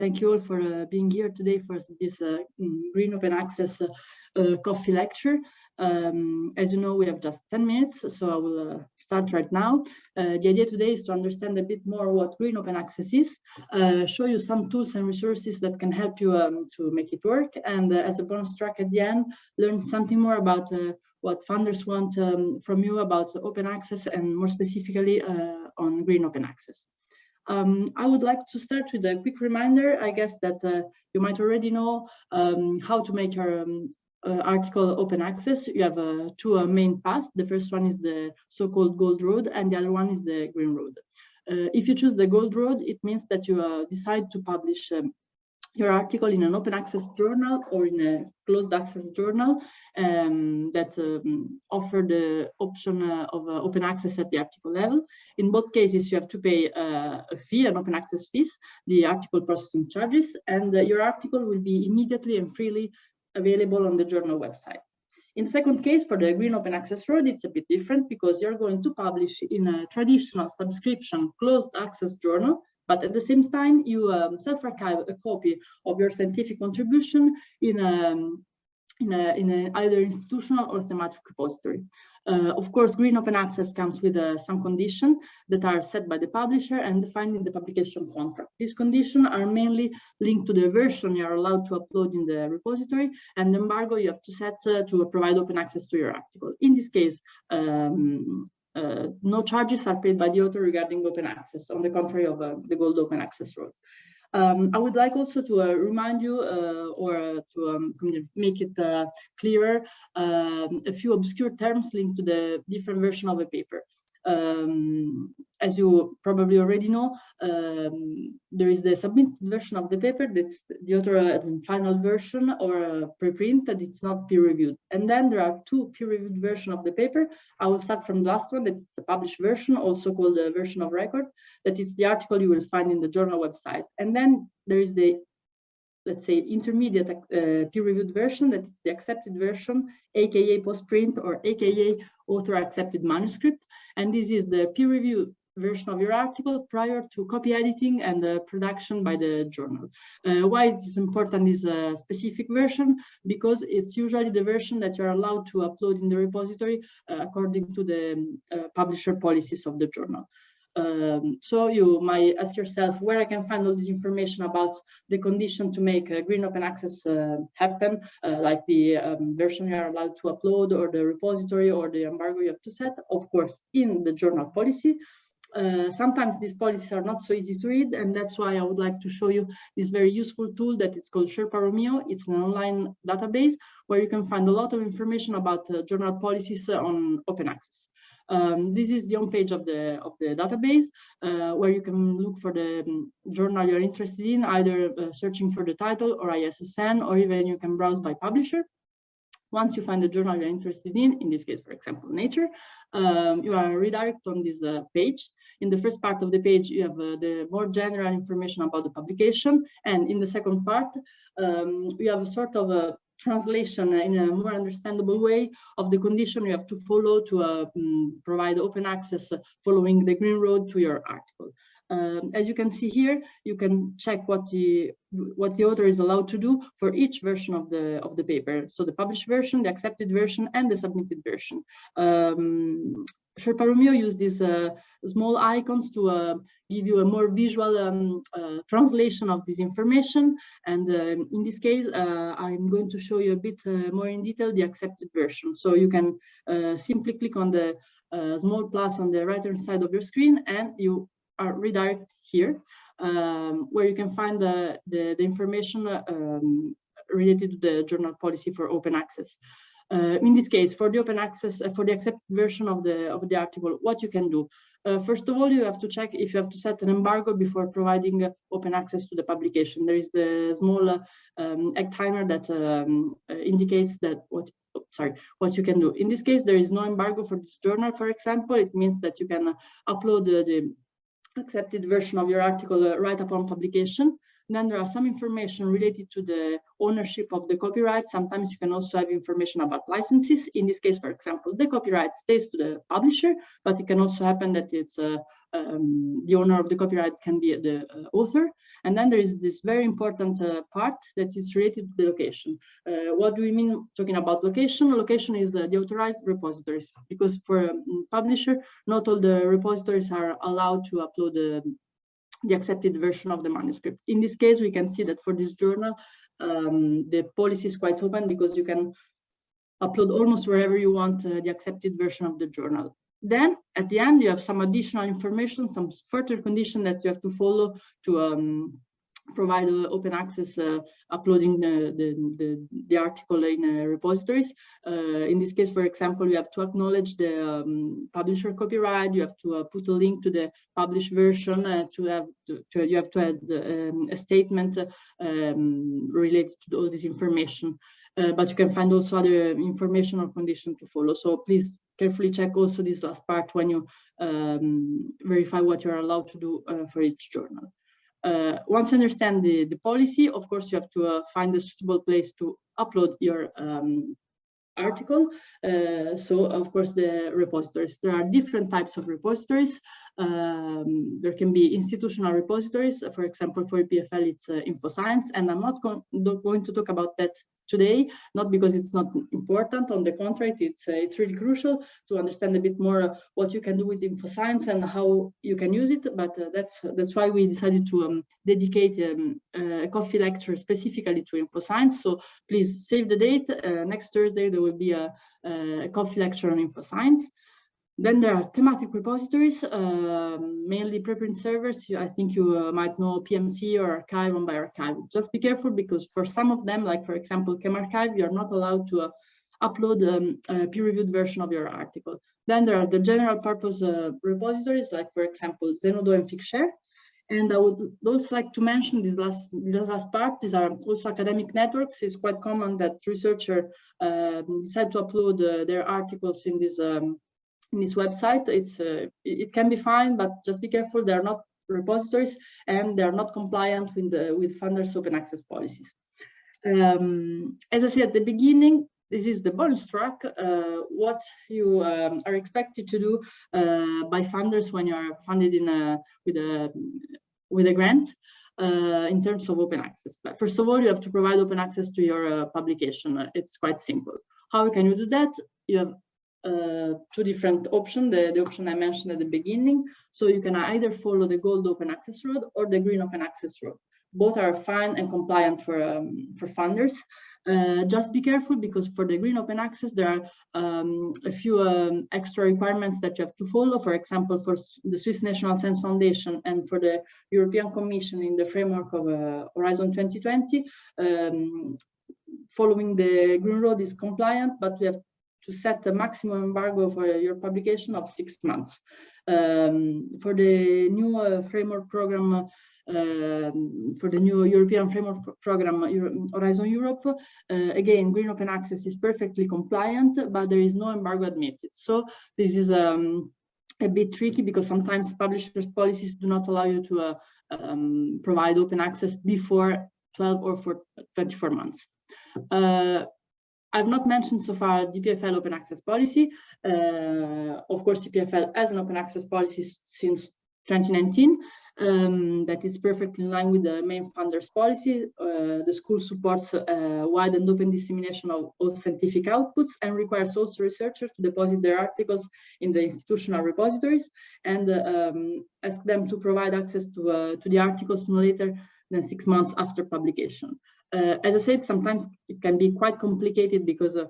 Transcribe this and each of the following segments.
thank you all for uh, being here today for this uh, mm, Green Open Access uh, uh, coffee lecture. Um, as you know, we have just 10 minutes, so I will uh, start right now. Uh, the idea today is to understand a bit more what Green Open Access is, show you some tools and resources that can help you um, to make it work, and as a bonus track at the end, learn something more about what funders want um, from you about open access and more specifically on Green Open Access. Um, I would like to start with a quick reminder, I guess that uh, you might already know um, how to make your um, uh, article open access. You have uh, two uh, main paths. The first one is the so-called gold road and the other one is the green road. Uh, if you choose the gold road, it means that you uh, decide to publish um, your article in an open access journal or in a closed access journal um, that um, offer the option uh, of uh, open access at the article level. In both cases, you have to pay uh, a fee, an open access fees, the article processing charges, and uh, your article will be immediately and freely available on the journal website. In the second case, for the Green Open Access Road, it's a bit different because you're going to publish in a traditional subscription closed access journal but at the same time, you um, self-archive a copy of your scientific contribution in, a, um, in, a, in a either institutional or thematic repository. Uh, of course, green open access comes with uh, some conditions that are set by the publisher and defined in the publication contract. These conditions are mainly linked to the version you are allowed to upload in the repository and the embargo you have to set uh, to provide open access to your article. In this case, um, uh, no charges are paid by the author regarding open access, on the contrary of uh, the gold open access rule. Um, I would like also to uh, remind you uh, or uh, to um, make it uh, clearer um, a few obscure terms linked to the different version of a paper. Um, as you probably already know, um, there is the submitted version of the paper that's the author uh, final version or preprint that it's not peer reviewed. And then there are two peer reviewed versions of the paper. I will start from the last one, that's the published version, also called the version of record, that it's the article you will find in the journal website. And then there is the let's say intermediate uh, peer-reviewed version that is the accepted version aka postprint or aka author accepted manuscript and this is the peer review version of your article prior to copy editing and uh, production by the journal. Uh, why it is important is a specific version because it's usually the version that you're allowed to upload in the repository uh, according to the uh, publisher policies of the journal. Um, so you might ask yourself where I can find all this information about the condition to make green open access uh, happen, uh, like the um, version you are allowed to upload or the repository or the embargo you have to set, of course, in the journal policy. Uh, sometimes these policies are not so easy to read and that's why I would like to show you this very useful tool that is called Sherpa Romeo. It's an online database where you can find a lot of information about uh, journal policies on open access. Um, this is the home page of the of the database uh, where you can look for the um, journal you're interested in, either uh, searching for the title or ISSN, or even you can browse by publisher. Once you find the journal you're interested in, in this case, for example, Nature, um, you are redirected on this uh, page. In the first part of the page, you have uh, the more general information about the publication. And in the second part, um, you have a sort of a translation in a more understandable way of the condition you have to follow to uh, um, provide open access following the green road to your article. Um, as you can see here, you can check what the what the author is allowed to do for each version of the of the paper. So the published version, the accepted version, and the submitted version. Um, Sherpa Romeo use these uh, small icons to uh, give you a more visual um, uh, translation of this information. And um, in this case, uh, I'm going to show you a bit uh, more in detail the accepted version. So you can uh, simply click on the small plus on the right hand side of your screen and you are redirected here um, where you can find the, the, the information um, related to the journal policy for open access. Uh, in this case, for the open access, uh, for the accepted version of the of the article, what you can do. Uh, first of all, you have to check if you have to set an embargo before providing uh, open access to the publication. There is the small uh, um, egg timer that um, uh, indicates that what sorry what you can do. In this case, there is no embargo for this journal, for example. It means that you can upload the accepted version of your article right upon publication. Then there are some information related to the ownership of the copyright. Sometimes you can also have information about licenses. In this case, for example, the copyright stays to the publisher, but it can also happen that it's uh, um, the owner of the copyright can be the uh, author. And then there is this very important uh, part that is related to the location. Uh, what do we mean talking about location? Location is the authorized repositories, because for a um, publisher, not all the repositories are allowed to upload the, the accepted version of the manuscript. In this case, we can see that for this journal, um, the policy is quite open because you can upload almost wherever you want uh, the accepted version of the journal. Then at the end, you have some additional information, some further condition that you have to follow to um, provide uh, open access uh, uploading the, the, the, article in uh, repositories. Uh, in this case, for example, you have to acknowledge the um, publisher copyright, you have to uh, put a link to the published version, uh, to have to, to, you have to add um, a statement um, related to all this information. but you can find also other information or condition to follow. So please carefully check also this last part when you um, verify what you're allowed to do uh, for each journal. Uh, once you understand the, the policy, of course, you have to uh, find a suitable place to upload your um, article. Uh, so, of course, the repositories. There are different types of repositories. Um, there can be institutional repositories. For example, for EPFL, it's uh, InfoScience, and I'm not go going to talk about that today, not because it's not important, on the contrary, it's, uh, it's really crucial to understand a bit more uh, what you can do with InfoScience and how you can use it, but uh, that's, that's why we decided to um, dedicate um, a coffee lecture specifically to InfoScience, so please save the date, uh, next Thursday there will be a, a coffee lecture on InfoScience. Then there are thematic repositories, uh, mainly preprint servers. I think you uh, might know PMC or arXiv on Archive. Just be careful because for some of them, like for example, ChemRxiv, you're not allowed to uh, upload um, a peer-reviewed version of your article. Then there are the general purpose uh, repositories, like for example, Zenodo and Figshare. And I would also like to mention this last, this last part. These are also academic networks. It's quite common that researchers uh, decide to upload uh, their articles in these um, in this website. It's uh, it can be fine, but just be careful. They're not repositories and they're not compliant with the with funders open access policies. Um, as I said at the beginning, this is the bonus track, uh, what you um, are expected to do uh, by funders when you are funded in a, with a with a grant uh, in terms of open access. But first of all, you have to provide open access to your uh, publication. It's quite simple. How can you do that? You have uh, two different options, the, the option I mentioned at the beginning. So you can either follow the gold open access road or the green open access road. Both are fine and compliant for, um, for funders. Uh, just be careful because for the green open access, there are um, a few um, extra requirements that you have to follow. For example, for the Swiss National Science Foundation and for the European Commission in the framework of uh, Horizon 2020, um, following the green road is compliant, but we have to set the maximum embargo for your publication of six months. Um, for the new uh, framework program, uh, for the new European framework program Euro Horizon Europe, uh, again, green open access is perfectly compliant, but there is no embargo admitted. So this is um, a bit tricky because sometimes publishers policies do not allow you to uh, um, provide open access before 12 or for 24 months. Uh, I've not mentioned so far EPFL open access policy. Uh, of course, EPFL has an open access policy since 2019 um, that is perfectly in line with the main funders policy. Uh, the school supports uh, wide and open dissemination of all scientific outputs and requires also researchers to deposit their articles in the institutional repositories and um, ask them to provide access to, uh, to the articles no later than six months after publication. Uh, as I said, sometimes it can be quite complicated because uh,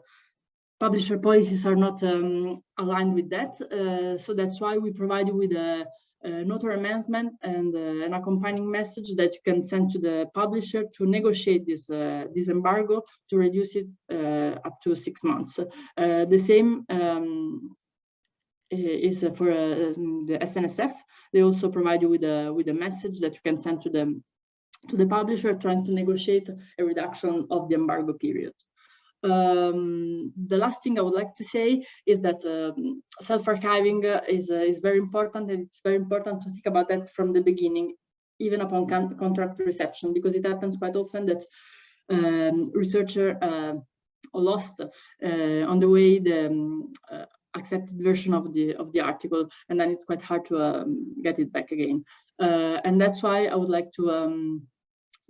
publisher policies are not um, aligned with that. Uh, so that's why we provide you with a, a notary amendment and uh, an accompanying message that you can send to the publisher to negotiate this, uh, this embargo to reduce it uh, up to six months. the same um, is for the SNSF. They also provide you with a, with a message that you can send to them to the publisher trying to negotiate a reduction of the embargo period. Um, the last thing I would like to say is that um, self-archiving is, uh, is very important and it's very important to think about that from the beginning, even upon con contract reception, because it happens quite often that um, researcher uh, lost uh, on the way the um, uh, accepted version of the of the article, and then it's quite hard to um, get it back again. Uh, and that's why I would like to um,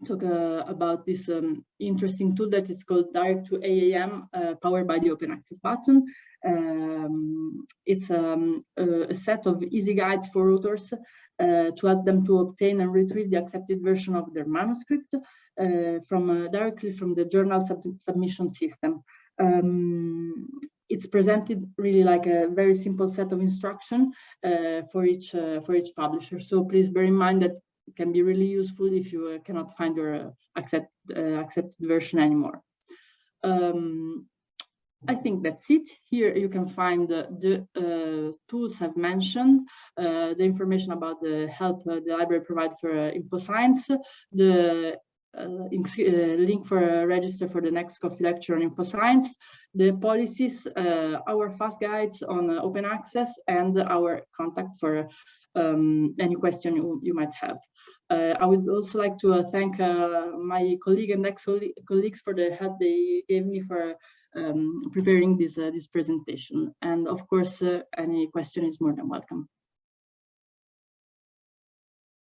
talk uh, about this um, interesting tool that is called Direct to AAM, uh, powered by the Open Access button. Um, it's um, a, set of easy guides for authors uh, to help them to obtain and retrieve the accepted version of their manuscript uh, from uh, directly from the journal sub submission system. Um, it's presented really like a very simple set of instruction uh, for each for each publisher. So please bear in mind that it can be really useful if you uh, cannot find your uh, accept, uh, accepted version anymore. Um, I think that's it. Here you can find the, the uh, tools I've mentioned, uh, the information about the help uh, the library provide for InfoScience, the link for a register for the next coffee lecture on InfoScience, the policies, our fast guides on open access, and our contact for um, any question you, you might have. Uh, I would also like to uh, thank uh, my colleague and ex-colleagues for the help they gave me for um, preparing this, uh, this presentation. And of course, uh, any question is more than welcome.